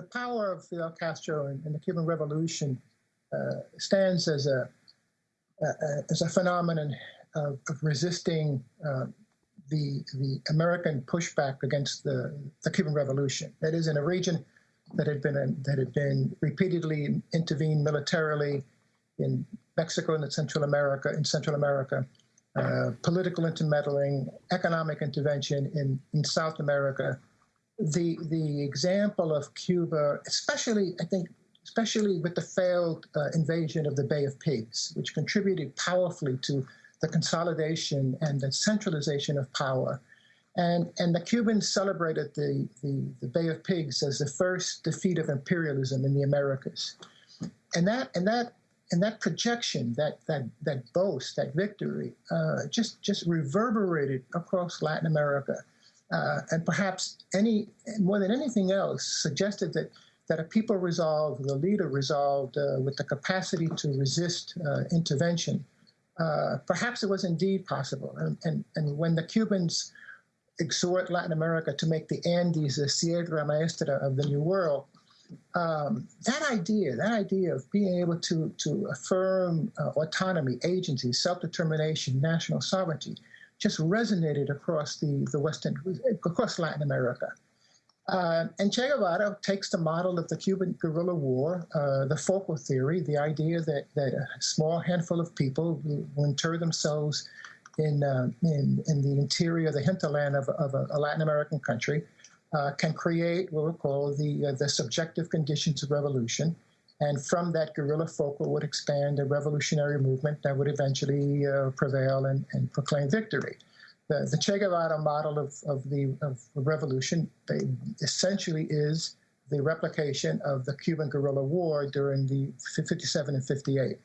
the power of Fidel Castro and, and the Cuban Revolution uh, stands as a, as a phenomenon of, of resisting uh, the the American pushback against the, the Cuban Revolution. That is, in a region that had been that had been repeatedly intervened militarily in Mexico and Central America, in Central America, uh, political intermeddling, economic intervention in, in South America. The the example of Cuba, especially I think, especially with the failed uh, invasion of the Bay of Pigs, which contributed powerfully to the consolidation and the centralization of power. And, and the Cubans celebrated the, the, the Bay of Pigs as the first defeat of imperialism in the Americas. And that, and that, and that projection, that, that, that boast, that victory, uh, just, just reverberated across Latin America. Uh, and perhaps any more than anything else suggested that that a people resolved, the leader resolved uh, with the capacity to resist uh, intervention, uh, perhaps it was indeed possible. And, and, and when the Cubans exhort Latin America to make the Andes the Sierra Maestra of the New World, um, that idea, that idea of being able to, to affirm uh, autonomy, agency, self-determination, national sovereignty, just resonated across the, the Western, across Latin America. Uh, and Che Guevara takes the model of the Cuban guerrilla war, uh, the foco theory, the idea that, that a small handful of people will inter themselves in, uh, in, in, the interior, the hinterland of, of a, a, Latin American country, uh, can create what we call the, uh, the subjective conditions of revolution. And from that, guerrilla foco would expand a revolutionary movement that would eventually uh, prevail and, and proclaim victory the, the Che Guevara model of, of the of revolution essentially is the replication of the Cuban guerrilla war during the 57 and 58.